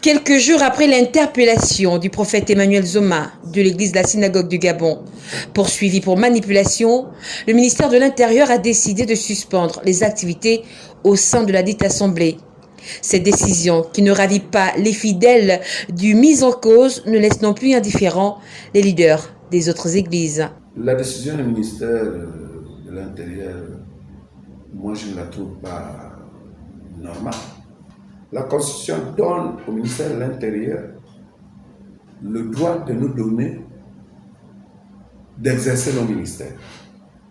Quelques jours après l'interpellation du prophète Emmanuel Zoma de l'église de la synagogue du Gabon, poursuivi pour manipulation, le ministère de l'Intérieur a décidé de suspendre les activités au sein de la dite assemblée. Cette décision, qui ne ravit pas les fidèles du mis en cause, ne laisse non plus indifférents les leaders des autres églises. La décision du ministère de l'Intérieur, moi je ne la trouve pas normale. La Constitution donne au ministère de l'Intérieur le droit de nous donner d'exercer nos ministères.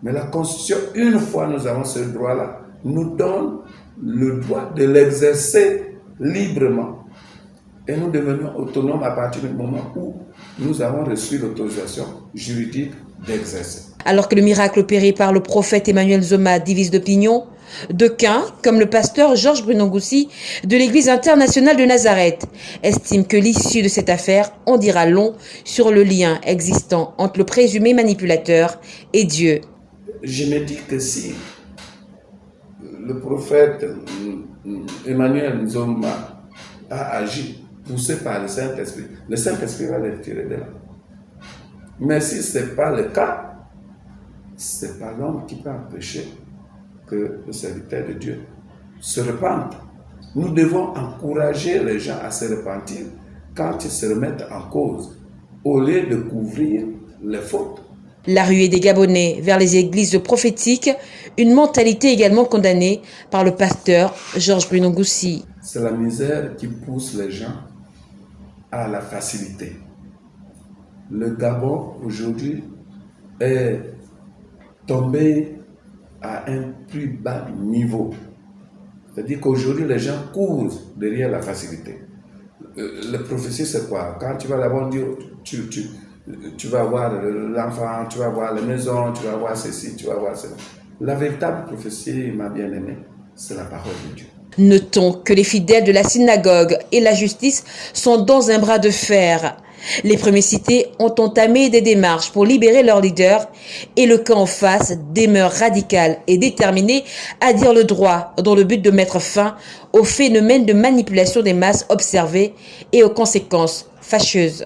Mais la Constitution, une fois nous avons ce droit-là, nous donne le droit de l'exercer librement. Et nous devenons autonomes à partir du moment où nous avons reçu l'autorisation juridique d'exercer. Alors que le miracle opéré par le prophète Emmanuel Zoma divise d'opinion, D'aucuns, comme le pasteur Georges Bruno-Goussi de l'Église internationale de Nazareth, estiment que l'issue de cette affaire en dira long sur le lien existant entre le présumé manipulateur et Dieu. Je me dis que si le prophète Emmanuel Zoma a agi poussé par le Saint-Esprit, le Saint-Esprit va le tirer de là. Mais si ce n'est pas le cas, ce n'est pas l'homme qui peut empêcher que le serviteur de Dieu se repente. Nous devons encourager les gens à se repentir quand ils se remettent en cause, au lieu de couvrir les fautes. La ruée des Gabonais vers les églises prophétiques, une mentalité également condamnée par le pasteur Georges Bruno Goussi. C'est la misère qui pousse les gens à la facilité. Le Gabon aujourd'hui est tombé à un plus bas niveau. C'est-à-dire qu'aujourd'hui, les gens courent derrière la facilité. Euh, le prophétie, c'est quoi? Quand tu vas d'abord dire, tu, tu, tu vas voir l'enfant, tu vas voir la maison, tu vas voir ceci, tu vas voir cela. La véritable prophétie, ma bien-aimée, c'est la parole de Dieu. Notons que les fidèles de la synagogue et la justice sont dans un bras de fer. Les premiers cités ont entamé des démarches pour libérer leurs leaders et le camp en face demeure radical et déterminé à dire le droit dans le but de mettre fin au phénomène de manipulation des masses observées et aux conséquences fâcheuses.